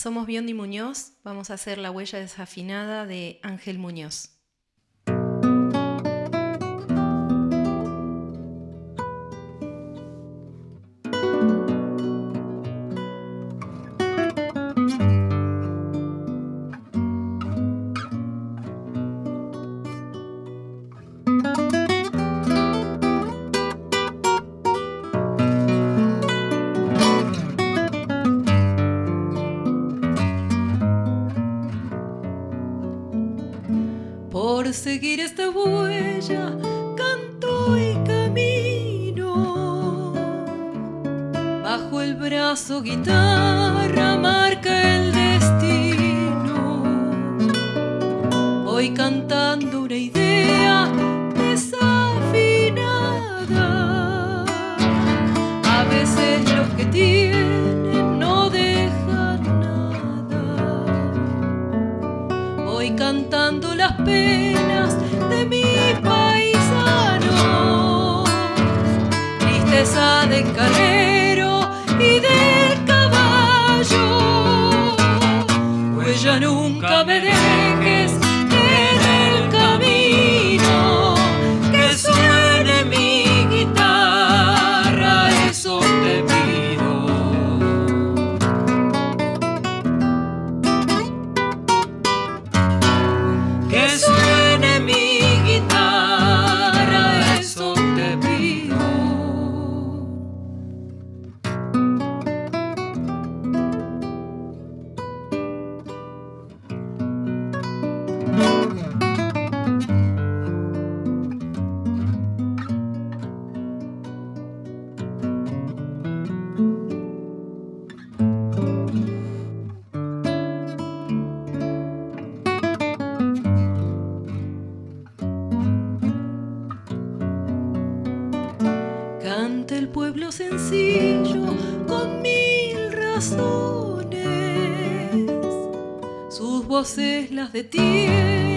Somos Biondi Muñoz, vamos a hacer la huella desafinada de Ángel Muñoz. Por seguir esta huella, canto y camino. Bajo el brazo guitarra marca el destino. Voy cantando una idea desafinada. A veces los que cantando las penas Canta el pueblo sencillo con mil razones. Sus voces las detienen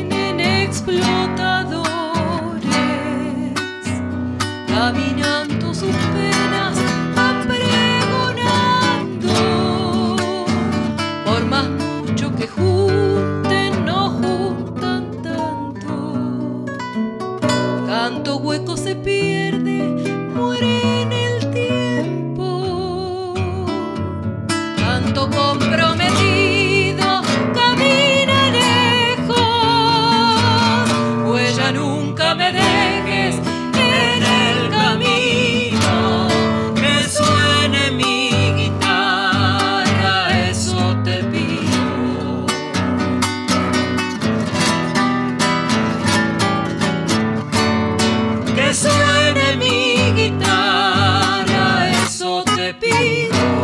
You.